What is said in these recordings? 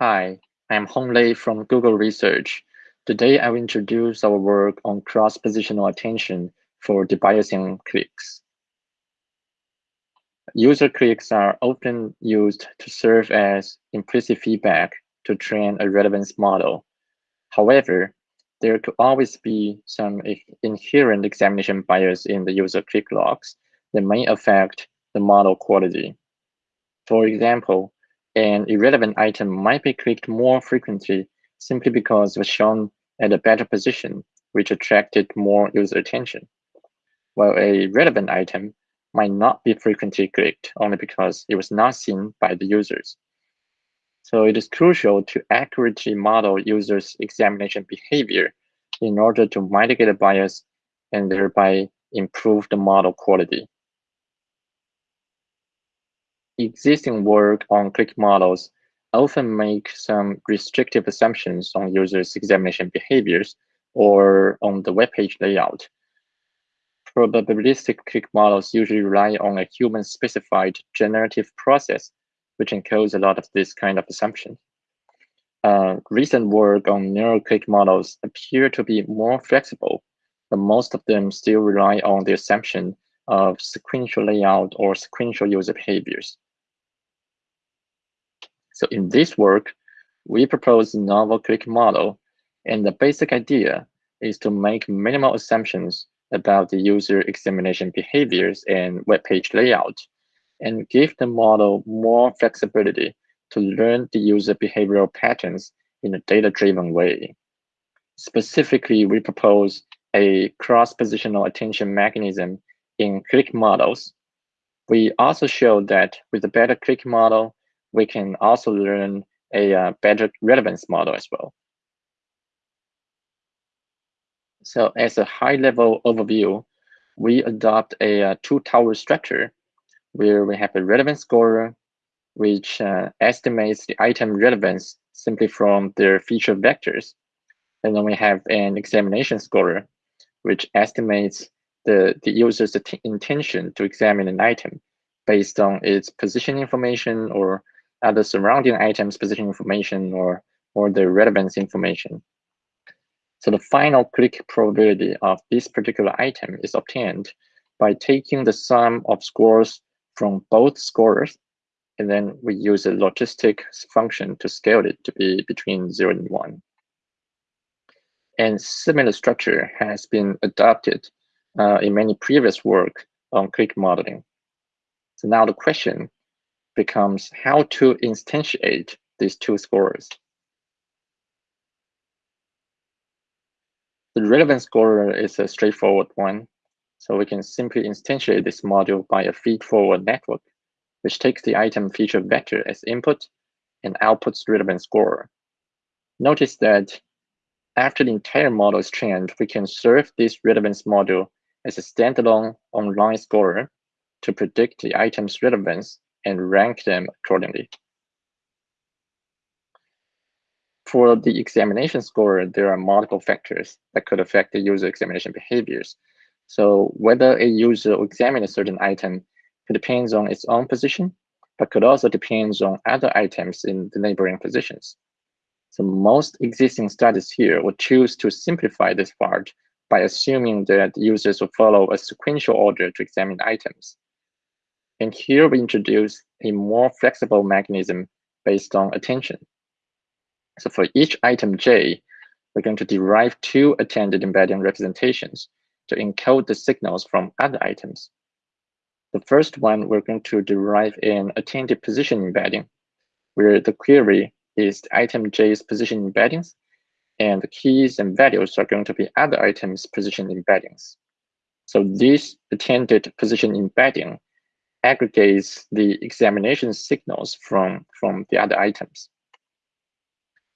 Hi, I'm Honglei from Google Research. Today, I will introduce our work on cross-positional attention for debiasing clicks. User clicks are often used to serve as implicit feedback to train a relevance model. However, there could always be some inherent examination bias in the user click logs that may affect the model quality. For example, an irrelevant item might be clicked more frequently simply because it was shown at a better position, which attracted more user attention, while a relevant item might not be frequently clicked only because it was not seen by the users. So it is crucial to accurately model users' examination behavior in order to mitigate a bias and thereby improve the model quality existing work on click models often make some restrictive assumptions on users' examination behaviors or on the web page layout. Probabilistic click models usually rely on a human-specified generative process, which encodes a lot of this kind of assumptions. Uh, recent work on neural click models appear to be more flexible, but most of them still rely on the assumption of sequential layout or sequential user behaviors. So in this work, we propose a novel click model, and the basic idea is to make minimal assumptions about the user examination behaviors and web page layout, and give the model more flexibility to learn the user behavioral patterns in a data-driven way. Specifically, we propose a cross-positional attention mechanism in click models. We also show that with a better click model, we can also learn a uh, better relevance model as well. So as a high-level overview, we adopt a uh, two-tower structure where we have a relevance scorer, which uh, estimates the item relevance simply from their feature vectors. And then we have an examination scorer, which estimates the, the user's intention to examine an item based on its position information or other surrounding items position information or, or the relevance information. So the final click probability of this particular item is obtained by taking the sum of scores from both scorers, and then we use a logistic function to scale it to be between 0 and 1. And similar structure has been adopted uh, in many previous work on click modeling. So now the question becomes how to instantiate these two scores. The relevance scorer is a straightforward one. So we can simply instantiate this module by a feed-forward network, which takes the item feature vector as input and outputs relevance scorer. Notice that after the entire model is trained, we can serve this relevance module as a standalone online scorer to predict the item's relevance and rank them accordingly. For the examination score, there are multiple factors that could affect the user examination behaviors. So whether a user will examine a certain item depends on its own position, but could also depend on other items in the neighboring positions. So most existing studies here would choose to simplify this part by assuming that users will follow a sequential order to examine items. And here we introduce a more flexible mechanism based on attention. So for each item J, we're going to derive two attended embedding representations to encode the signals from other items. The first one, we're going to derive an attended position embedding, where the query is the item J's position embeddings, and the keys and values are going to be other items' position embeddings. So this attended position embedding aggregates the examination signals from, from the other items.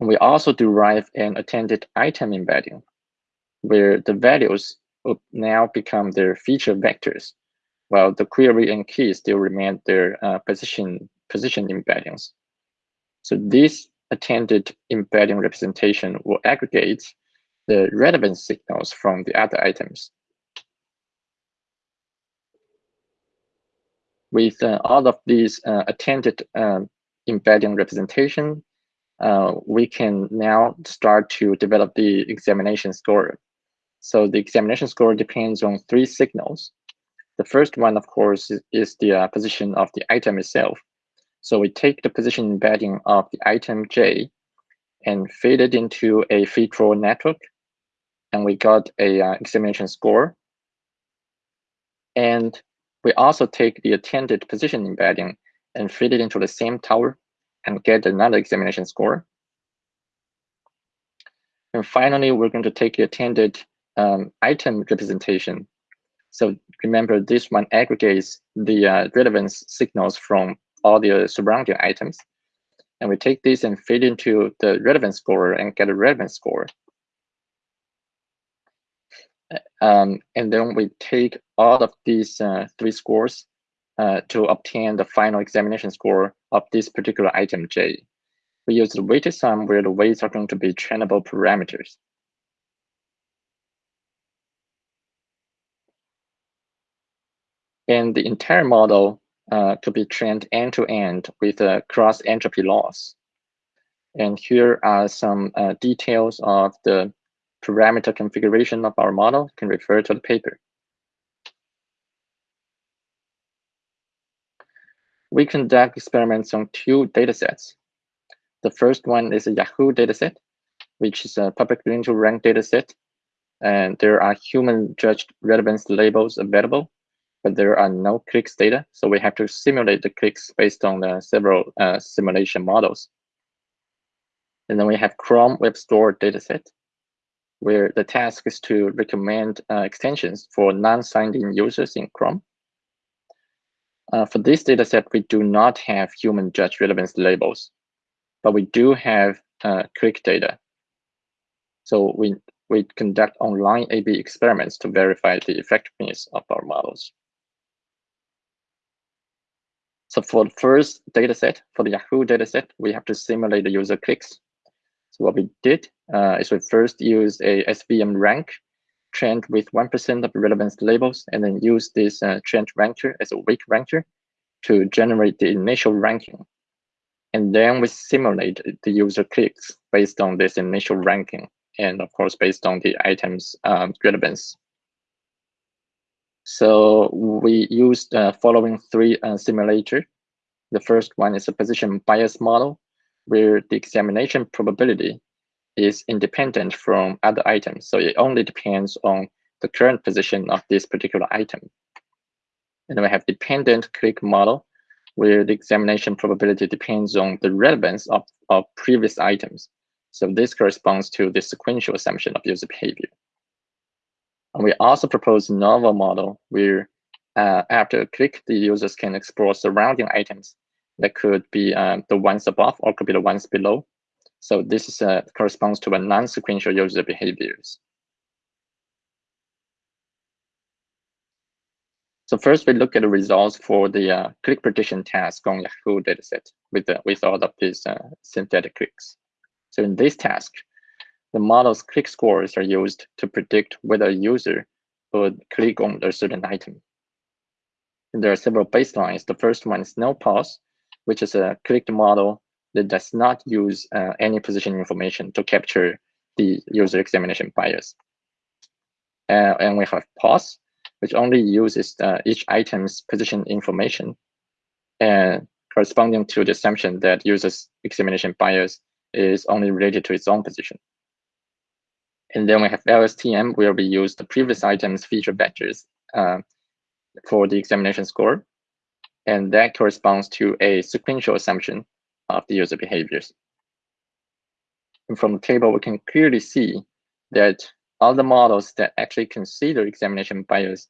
we also derive an attended item embedding, where the values now become their feature vectors, while the query and key still remain their uh, position, position embeddings. So this attended embedding representation will aggregate the relevant signals from the other items with uh, all of these uh, attended um, embedding representation, uh, we can now start to develop the examination score. So the examination score depends on three signals. The first one, of course, is, the uh, position of the item itself. So we take the position embedding of the item J and feed it into a feed-forward network, and we got a uh, examination score. And we also take the attended position embedding and feed it into the same tower and get another examination score. And finally, we're going to take the attended um, item representation. So remember, this one aggregates the uh, relevance signals from all the surrounding items. And we take this and feed into the relevance score and get a relevance score. Um, and then we take all of these uh, three scores uh, to obtain the final examination score of this particular item J. We use the weighted sum where the weights are going to be trainable parameters. And the entire model uh, could be trained end-to-end -end with a cross entropy loss. And here are some uh, details of the parameter configuration of our model. Can refer to the paper. We conduct experiments on two datasets. The first one is a Yahoo dataset, which is a public linear rank dataset. And there are human judged relevance labels available but there are no clicks data. So we have to simulate the clicks based on the several uh, simulation models. And then we have Chrome Web Store dataset, where the task is to recommend uh, extensions for non-signed in users in Chrome. Uh, for this dataset, we do not have human judge relevance labels, but we do have uh, click data. So we, we conduct online A-B experiments to verify the effectiveness of our models. So for the first data set, for the Yahoo data set, we have to simulate the user clicks. So what we did uh, is we first use a SVM rank trained with 1% of relevance labels, and then use this uh, trend ranker as a weak ranker to generate the initial ranking. And then we simulate the user clicks based on this initial ranking, and of course, based on the item's um, relevance. So we used the uh, following three uh, simulator. The first one is a position bias model, where the examination probability is independent from other items. So it only depends on the current position of this particular item. And we have dependent click model, where the examination probability depends on the relevance of, of previous items. So this corresponds to the sequential assumption of user behavior. And we also propose a novel model where uh, after a click, the users can explore surrounding items that could be um, the ones above or could be the ones below. So this is, uh, corresponds to a non-sequential user behaviors. So first, we look at the results for the uh, click prediction task on Yahoo dataset with, the, with all of these uh, synthetic clicks. So in this task, the model's click scores are used to predict whether a user would click on a certain item. And there are several baselines. The first one is no pause, which is a clicked model that does not use uh, any position information to capture the user examination bias. Uh, and we have pause, which only uses uh, each item's position information and corresponding to the assumption that user's examination bias is only related to its own position. And then we have LSTM, where we use the previous items feature vectors uh, for the examination score. And that corresponds to a sequential assumption of the user behaviors. And from the table, we can clearly see that all the models that actually consider examination bias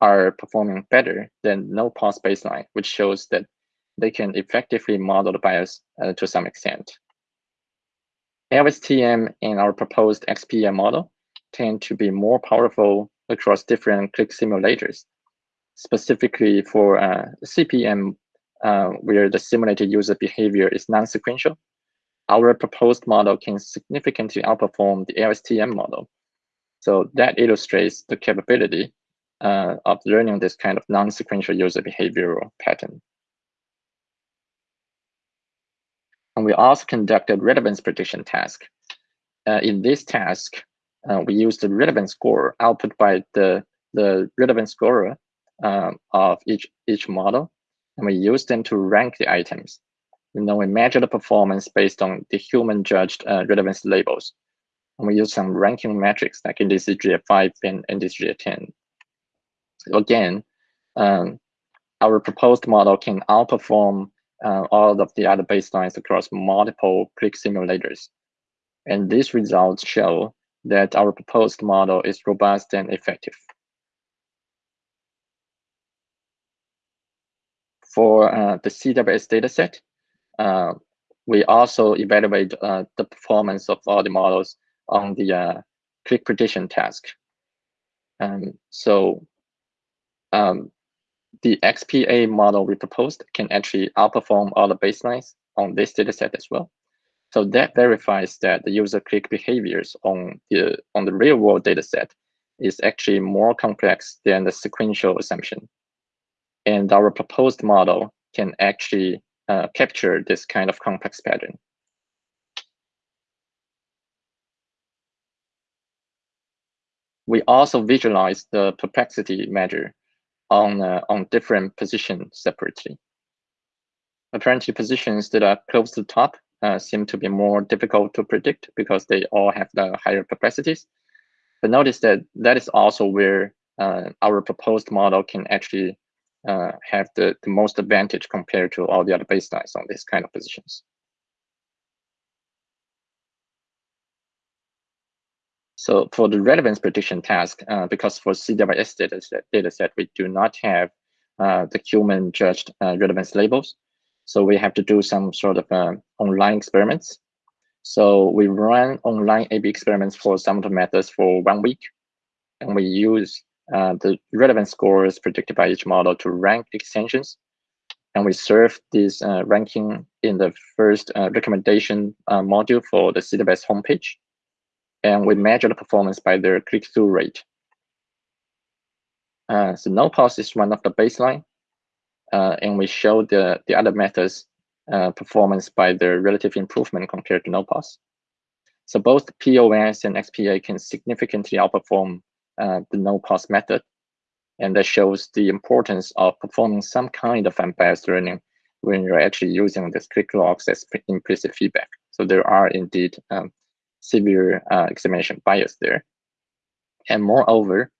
are performing better than no pause baseline, which shows that they can effectively model the bias uh, to some extent. LSTM and our proposed XPA model tend to be more powerful across different click simulators. Specifically for uh, CPM, uh, where the simulated user behavior is non-sequential, our proposed model can significantly outperform the LSTM model. So that illustrates the capability uh, of learning this kind of non-sequential user behavioral pattern. And we also conducted relevance prediction task. Uh, in this task, uh, we used the relevance score output by the, the relevance scorer um, of each, each model, and we used them to rank the items. And then we measure the performance based on the human judged uh, relevance labels. And we use some ranking metrics like NDCG 5 and NDCG 10. So again, um, our proposed model can outperform uh, all of the other baselines across multiple click simulators. And these results show that our proposed model is robust and effective. For uh, the CWS dataset, uh, we also evaluate uh, the performance of all the models on the uh, click prediction task. Um, so um, the XPA model we proposed can actually outperform all the baselines on this dataset as well. So that verifies that the user click behaviors on the on the real world dataset is actually more complex than the sequential assumption. And our proposed model can actually uh, capture this kind of complex pattern. We also visualize the perplexity measure on, uh, on different positions separately. Apparently positions that are close to the top uh, seem to be more difficult to predict because they all have the higher perplexities. But notice that that is also where uh, our proposed model can actually uh, have the, the most advantage compared to all the other baselines on this kind of positions. So for the relevance prediction task, uh, because for CWS dataset, dataset we do not have uh, the human judged uh, relevance labels. So we have to do some sort of uh, online experiments. So we run online A-B experiments for some of the methods for one week. And we use uh, the relevance scores predicted by each model to rank extensions. And we serve this uh, ranking in the first recommendation module for the CWS homepage and we measure the performance by their click-through rate. Uh, so no pause is one of the baseline, uh, and we show the, the other methods uh, performance by their relative improvement compared to no pause. So both POS and XPA can significantly outperform uh, the no pause method, and that shows the importance of performing some kind of unbiased learning when you're actually using this click logs as implicit feedback. So there are indeed um, severe uh, examination bias there. And moreover,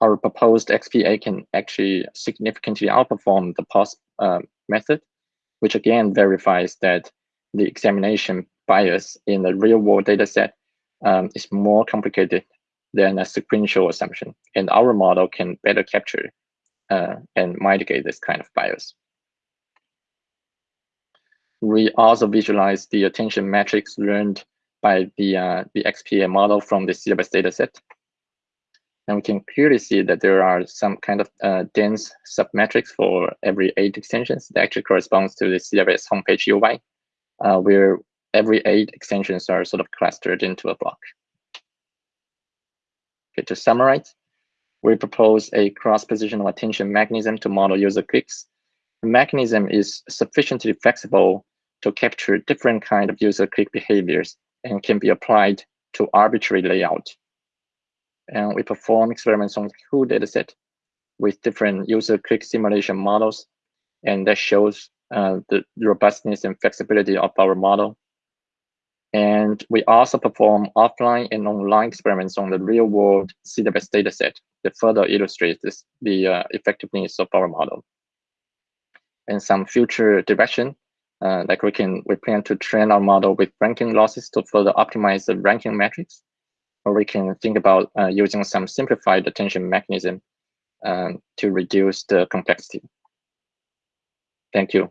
our proposed XPA can actually significantly outperform the pause uh, method, which again verifies that the examination bias in the real world data set um, is more complicated than a sequential assumption. And our model can better capture uh, and mitigate this kind of bias. We also visualize the attention metrics learned by the, uh, the XPA model from the CWS dataset. And we can clearly see that there are some kind of uh, dense submatrix for every eight extensions that actually corresponds to the CWS homepage UI, uh, where every eight extensions are sort of clustered into a block. To summarize, we propose a cross-positional attention mechanism to model user clicks. The mechanism is sufficiently flexible to capture different kind of user click behaviors and can be applied to arbitrary layout. And we perform experiments on whole dataset with different user click simulation models, and that shows uh, the robustness and flexibility of our model. And we also perform offline and online experiments on the real world CWS dataset that further illustrates this, the uh, effectiveness of our model. And some future direction uh, like we can, we plan to train our model with ranking losses to further optimize the ranking metrics, or we can think about uh, using some simplified attention mechanism um, to reduce the complexity. Thank you.